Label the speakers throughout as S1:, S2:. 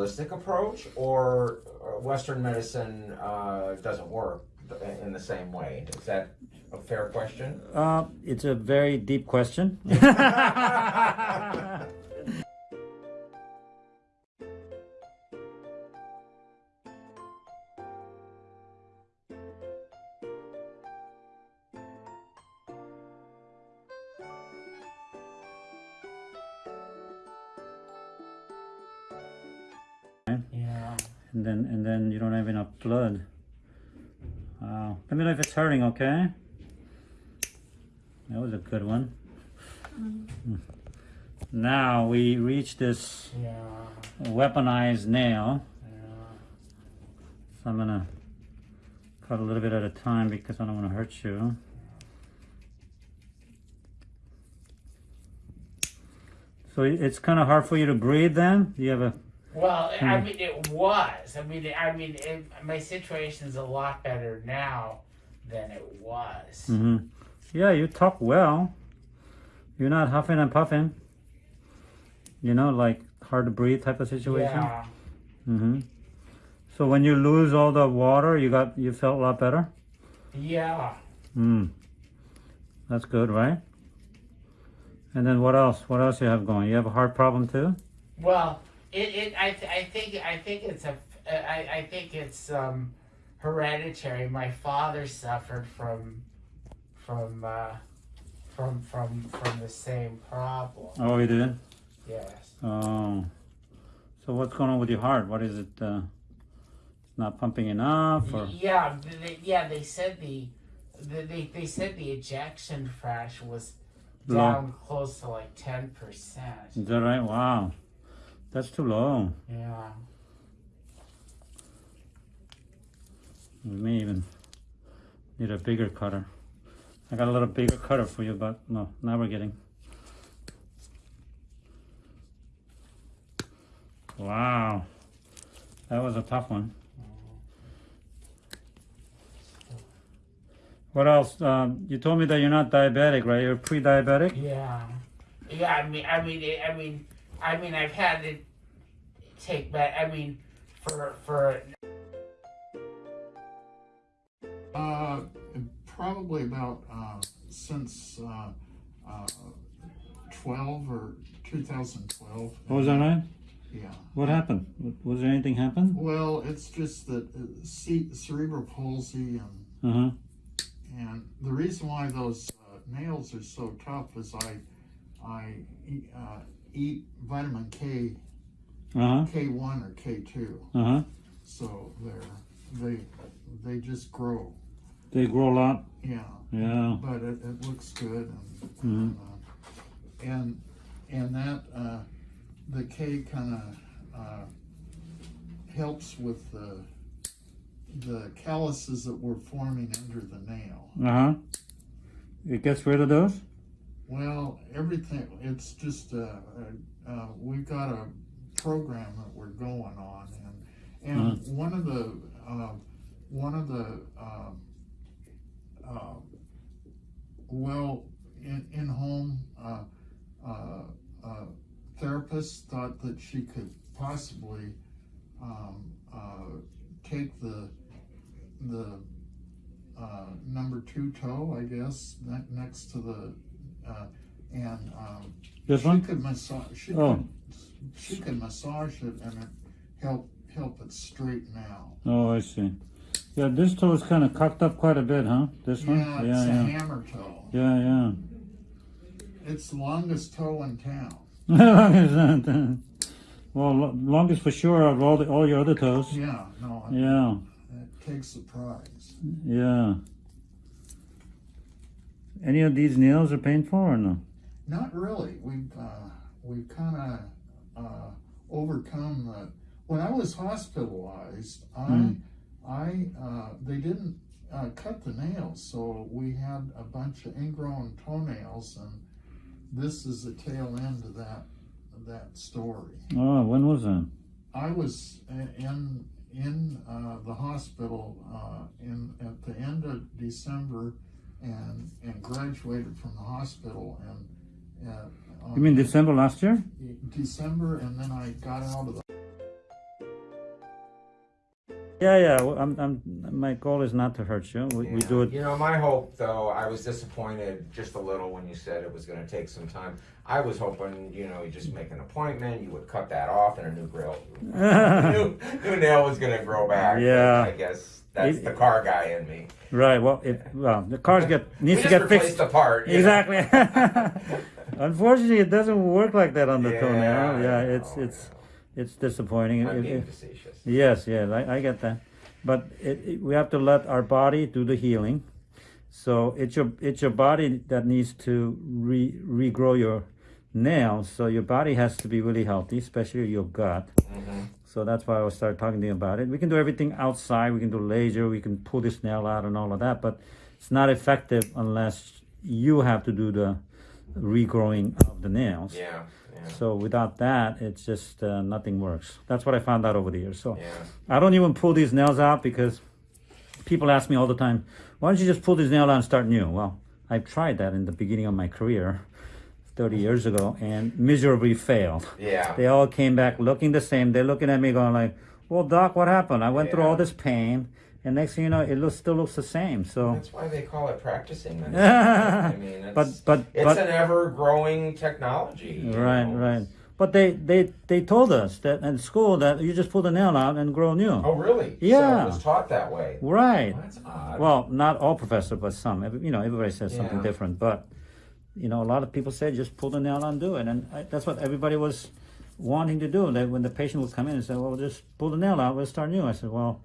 S1: holistic approach, or uh, Western medicine uh, doesn't work in the same way? Is that a fair question?
S2: Uh, it's a very deep question. and then and then you don't have enough blood. Wow. Let me know if it's hurting, okay? That was a good one. Mm-hmm. Hmm. Now we reach this
S1: Yeah.
S2: weaponized nail.
S1: Yeah.
S2: So I'm gonna cut a little bit at a time because I don't want to hurt you. So it's kind of hard for you to breathe then? You have a
S3: Well, I
S2: Hmm.
S3: mean, it was. I mean, I mean, it, my situation's a lot better now than it was.
S2: hmm Yeah, you talk well. You're not huffing and puffing. You know, like hard to breathe type of situation.
S3: Yeah.
S2: hmm So when you lose all the water, you got you felt a lot better.
S3: Yeah.
S2: Hmm. That's good, right? And then what else? What else you have going? You have a heart problem too?
S3: Well, it, it I, th- I think I think it's a I, I think it's um, hereditary. My father suffered from from uh, from from from the same problem.
S2: Oh, you did.
S3: Yes.
S2: Oh. So what's going on with your heart? What is it? Uh, not pumping enough, or
S3: Yeah, they, yeah. They said the, the they they said the ejection fraction was
S2: Low.
S3: down close to like ten percent.
S2: is that right? Wow, that's too long.
S3: Yeah.
S2: We may even need a bigger cutter. I got a little bigger cutter for you, but no, now we're getting. Wow, that was a tough one. What else? Um, you told me that you're not diabetic, right? You're pre-diabetic.
S3: Yeah. Yeah. I mean, I mean, I mean, I mean, I've had to take back. I mean, for for
S4: Uh, probably about uh, since uh, uh, 12 or 2012.
S2: What was that right?
S4: Yeah.
S2: What happened? Was there anything happen?
S4: Well, it's just that uh, cerebral palsy and
S2: Uh huh.
S4: and the reason why those uh, nails are so tough is I I eat, vitamin K
S2: Uh huh.
S4: K1 or K2,
S2: Uh huh.
S4: so they're they they just grow.
S2: They grow a lot.
S4: Yeah.
S2: Yeah.
S4: but it, it looks good and
S2: Mhm.
S4: uh, and and that uh, the K kind of uh, helps with the the calluses that were forming under the nail.
S2: Uh huh. It gets rid of those.
S4: Well, everything it's just uh, uh, uh, we've got a program that we're going on and and one of the uh, one of the um, uh, well in, in home uh, uh, uh, therapists thought that she could possibly um, uh, take the the uh, number two toe, I guess, ne- next to the uh, and um,
S2: This
S4: she
S2: one.
S4: could massage. She
S2: Oh.
S4: could she could massage it and it help help it straighten out.
S2: Oh, I see. Yeah, this toe is kind of cocked up quite a bit, huh? This one.
S4: Yeah, it's
S2: Yeah,
S4: a
S2: yeah.
S4: hammer toe.
S2: Yeah, yeah.
S4: It's the longest toe in town.
S2: well, lo- longest for sure of all the all your other toes.
S4: Yeah, no, it,
S2: Yeah,
S4: it takes the prize.
S2: yeah. Any of these nails are painful or no?
S4: Not really. We've uh, we've kind of uh, overcome the. When I was hospitalized, I
S2: Mm.
S4: I uh, they didn't uh, cut the nails, so we had a bunch of ingrown toenails, and this is the tail end of that that story.
S2: Oh, when was that?
S4: I was in in uh, the hospital uh, in at the end of December, and and graduated from the hospital and. Uh,
S2: You mean December last year?
S4: December, and then I got out of the
S2: Yeah, yeah. I'm, I'm, my goal is not to hurt you. We, we do it.
S1: You know, my hope, though, I was disappointed just a little when you said it was going to take some time. I was hoping, you know, you just make an appointment, you would cut that off, and a new grill, new, new nail was going to grow back.
S2: Yeah.
S1: I guess that's
S2: It-
S1: the car guy in me.
S2: Right. Well, it, well, the cars get
S1: We
S2: needs to
S1: just
S2: get fixed.
S1: the part.
S2: Exactly. Unfortunately, it doesn't work like that on the
S1: Yeah,
S2: toenail. Yeah, it's
S1: know,
S2: it's it's disappointing.
S1: I'm
S2: It-
S1: being
S2: it-
S1: facetious.
S2: yes, yes, I, I get that. But we have to let our body do the healing. So it's your it's your body that needs to re, regrow your nails. So your body has to be really healthy, especially your gut.
S1: hmm
S2: So that's why I started talking to you about it. We can do everything outside. We can do laser. We can pull this nail out and all of that, but it's not effective unless you have to do the regrowing of the nails.
S1: Yeah, yeah,
S2: So without that, it's just uh, nothing works. That's what I found out over the years. So
S1: yeah.
S2: I don't even pull these nails out because people ask me all the time, "Why don't you just pull these nails out and start new?" Well, I've tried that in the beginning of my career, 30 years ago, and miserably failed.
S1: Yeah.
S2: They all came back looking the same. They're looking at me going like, "Well, doc, what happened? I went through all this pain, and next thing you know, it looks still looks the same." So,
S1: That's why they call it practicing medicine. I mean, it's,
S2: but but
S1: it's
S2: but
S1: an ever-growing technology.
S2: right
S1: know.
S2: right. But they they they told us that in school that you just pull the nail out and grow new.
S1: Oh, really? So
S2: Yeah.
S1: it was taught that way.
S2: Right.
S1: Well, that's odd.
S2: Well, not all professors, but some. You know, everybody says something different. But you know, a lot of people say just pull the nail and do it, and I, that's what everybody was wanting to do. That when the patient would come in and say, "Well, just pull the nail out, we'll start new," I said, "Well,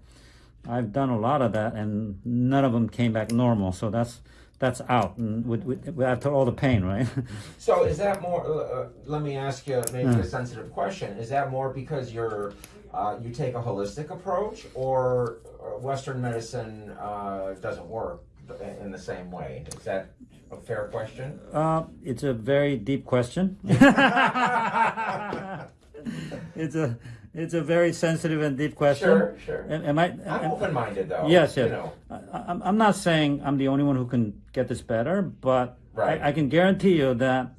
S2: I've done a lot of that, and none of them came back normal. So that's that's out, and with, with, with after all the pain, right?
S1: So is that more? Uh, uh, let me ask you maybe
S2: Hmm.
S1: a sensitive question. Is that more because you're uh, you take a holistic approach, or uh, Western medicine uh, doesn't work in the same way? Is that a fair question?
S2: uh, it's a very deep question. it's a it's a very sensitive and deep question.
S1: Sure, sure.
S2: Am, am I?
S1: I'm open-minded though.
S2: Yes, yes.
S1: You know.
S2: I, I'm, I'm not saying I'm the only one who can get this better, but
S1: Right.
S2: I, I can guarantee you that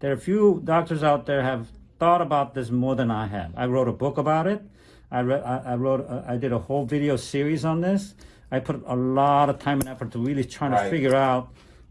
S2: there are a few doctors out there have thought about this more than I have. I wrote a book about it. I read. I, I wrote. A, I did a whole video series on this. I put a lot of time and effort to really trying to figure out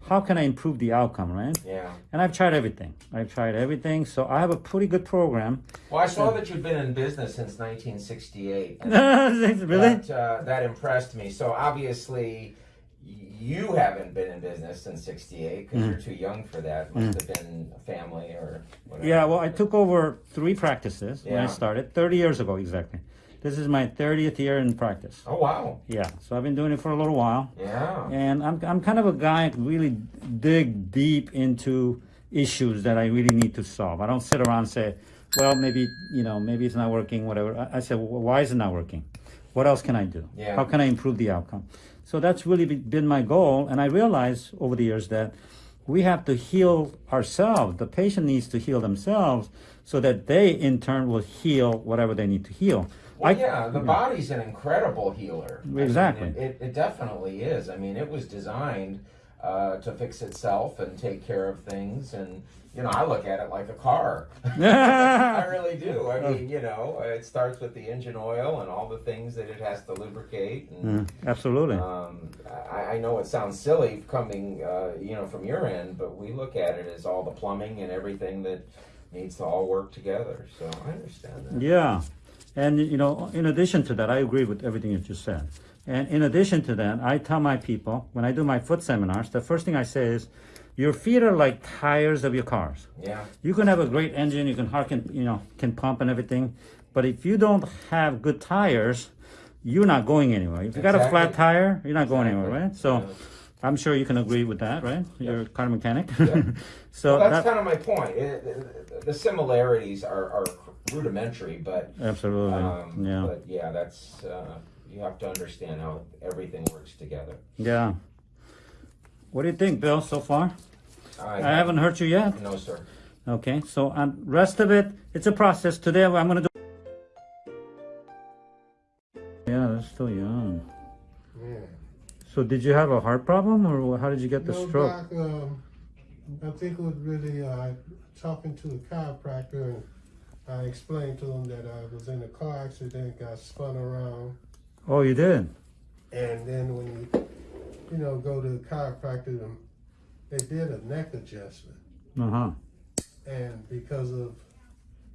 S2: how can I improve the outcome, right?
S1: Yeah.
S2: And I've tried everything. I've tried everything, so I have a pretty good program.
S1: Well, I saw that you've been in business since 1968.
S2: really?
S1: That, uh, that impressed me. So obviously, you haven't been in business since '68 because you're too young for that. Must have been a family or whatever.
S2: Yeah, well, I took over three practices when I started 30 years ago exactly. This is my 30th year in practice.
S1: Oh wow.
S2: Yeah, so I've been doing it for a little while.
S1: Yeah.
S2: And I'm, I'm kind of a guy who really dig deep into issues that I really need to solve. I don't sit around and say, well, maybe, you know, maybe it's not working, whatever. I, I say, well, why is it not working? What else can I do?
S1: Yeah.
S2: How can I improve the outcome? So that's really been my goal. And I realized over the years that we have to heal ourselves. The patient needs to heal themselves so that they in turn will heal whatever they need to heal.
S1: Well,
S2: I-
S1: yeah, the body's an incredible healer. I mean,
S2: Exactly.
S1: it, it, it definitely is. I mean, it was designed uh, to fix itself and take care of things. And, you know, I look at it like a car. I really do. I mean, you know, it starts with the engine oil and all the things that it has to lubricate. And,
S2: Mm, absolutely.
S1: um, I, I know it sounds silly coming, uh, you know, from your end, but we look at it as all the plumbing and everything that needs to all work together. So I understand that.
S2: Yeah. And, you know, in addition to that, I agree with everything you just said. And in addition to that, I tell my people, when I do my foot seminars, the first thing I say is, your feet are like tires of your cars.
S1: Yeah.
S2: You can have a great engine, you can harken, you know, can pump and everything, but if you don't have good tires, you're not going anywhere. If you got a flat tire, you're not going anywhere, right? So
S1: Yeah.
S2: I'm sure you can agree with that, right? You're a car mechanic.
S1: Yeah.
S2: so
S1: well, that's
S2: that,
S1: kind of my point. It, it- the similarities are, are rudimentary, but
S2: absolutely.
S1: um,
S2: yeah.
S1: but yeah, that's uh, you have to understand how everything works together.
S2: Yeah. What do you think, Bill, so far?
S1: I,
S2: I haven't hurt you yet.
S1: No, sir.
S2: Okay, so um, rest of it, it's a process. Today I'm gonna do. Yeah, they're still young.
S5: Yeah.
S2: So did you have a heart problem, or how did you get the
S5: no,
S2: stroke?
S5: Doc, um, I think it was really uh, talking to the chiropractor, and I explained to him that I was in a car accident, got spun around,
S2: Oh, you did.
S5: And then when you, you know, go to the chiropractor, they did a neck adjustment.
S2: Uh huh.
S5: And because of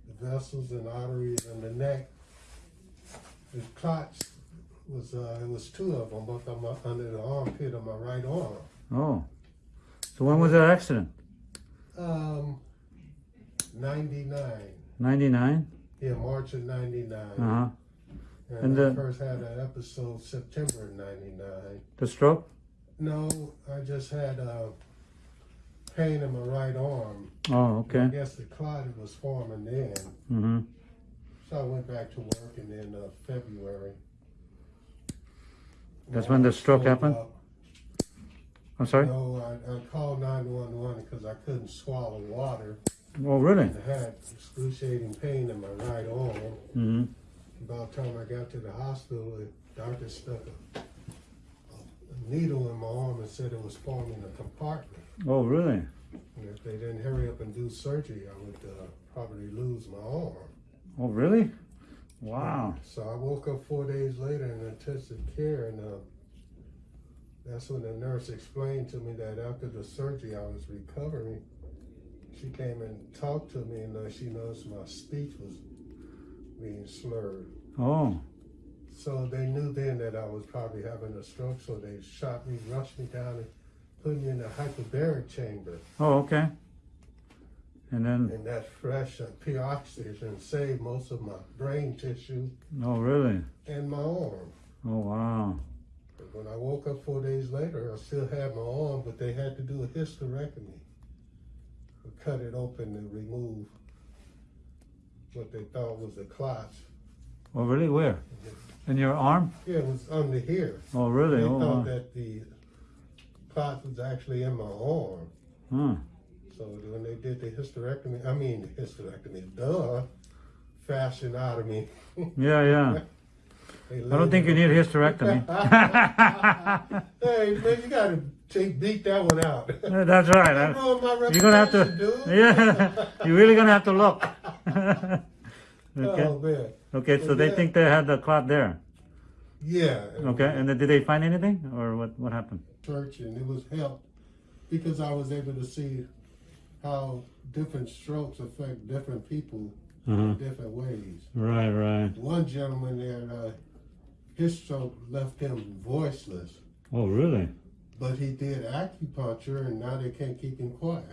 S5: the vessels and arteries in the neck, the clots was, uh, it was two of them, both of them under the armpit of my right arm.
S2: Oh. So when was that accident?
S5: Um, 99.
S2: 99?
S5: Yeah, March of 99.
S2: Uh huh.
S5: And,
S2: And
S5: I first had an episode September of 99.
S2: The stroke?
S5: No, I just had a pain in my right arm.
S2: Oh, okay.
S5: I guess the clot was forming then.
S2: Mm hmm.
S5: So I went back to work and then uh, February.
S2: That's when the stroke happened?
S5: up.
S2: I'm sorry?
S5: No, I, I called 911 because I couldn't swallow water.
S2: Oh, really?
S5: I had excruciating pain in my right arm.
S2: Mm hmm.
S5: About the time I got to the hospital, the doctor stuck a, a needle in my arm and said it was forming a compartment.
S2: Oh, really?
S5: And if they didn't hurry up and do surgery, I would uh, probably lose my arm.
S2: Oh, really? Wow.
S5: So I woke up four days later in intensive care, and uh, that's when the nurse explained to me that after the surgery I was recovering. She came and talked to me, and uh, she noticed my speech was being slurred.
S2: Oh,
S5: So they knew then that I was probably having a stroke, so they shot me, rushed me down, and put me in a hyperbaric chamber.
S2: oh, okay. And then,
S5: And that fresh uh, pure oxygen saved most of my brain tissue
S2: oh, really?
S5: and my arm.
S2: Oh, wow.
S5: But when I woke up four days later, I still had my arm, but they had to do a hysterectomy. Cut it open and remove what they thought was a clots.
S2: Oh, really? Where? In your arm?
S5: Yeah, it was under here.
S2: Oh, really?
S5: They
S2: Oh,
S5: thought
S2: wow.
S5: that the clot was actually in my arm.
S2: Huh.
S5: So when they did the hysterectomy, I mean the hysterectomy, duh, fashion out of me.
S2: Yeah, yeah. I don't think you need a hysterectomy.
S5: Hey, man, you gotta take, beat that one out.
S2: That's right.
S5: That
S2: huh?
S5: my
S2: You're gonna have to,
S5: dude.
S2: yeah. You're really gonna have to look.
S5: Oh
S2: okay.
S5: man.
S2: Okay. So they
S5: Yeah.
S2: think they had the clot there.
S5: Yeah.
S2: Okay. And then did they find anything, or what? What happened?
S5: Church and it was helped because I was able to see how different strokes affect different people
S2: Uh-huh.
S5: in different ways.
S2: Right. Right.
S5: One gentleman there, uh, his stroke left him voiceless,
S2: Oh, really?
S5: But he did acupuncture and now they can't keep him quiet.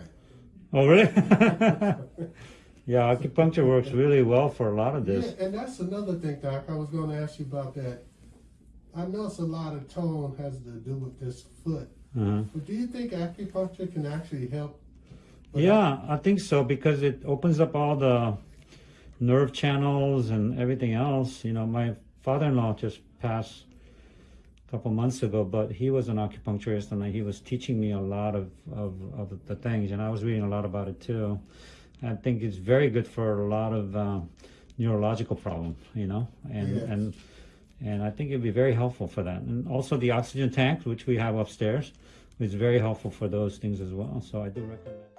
S2: Oh, really? yeah, acupuncture works really well for a lot of this.
S5: Yeah, and that's another thing, Doc. I was going to ask you about that. I know it's a lot of tone has to do with this foot,
S2: Uh-huh.
S5: but do you think acupuncture can actually help?
S2: Yeah, I think so because it opens up all the nerve channels and everything else. You know, my father-in-law just passed couple months ago, but he was an acupuncturist and he was teaching me a lot of, of, of the things, and I was reading a lot about it too. I think it's very good for a lot of uh, neurological problems, you know, and
S5: Yes.
S2: and and I think it'd be very helpful for that. And also the oxygen tank, which we have upstairs, is very helpful for those things as well. So I do recommend.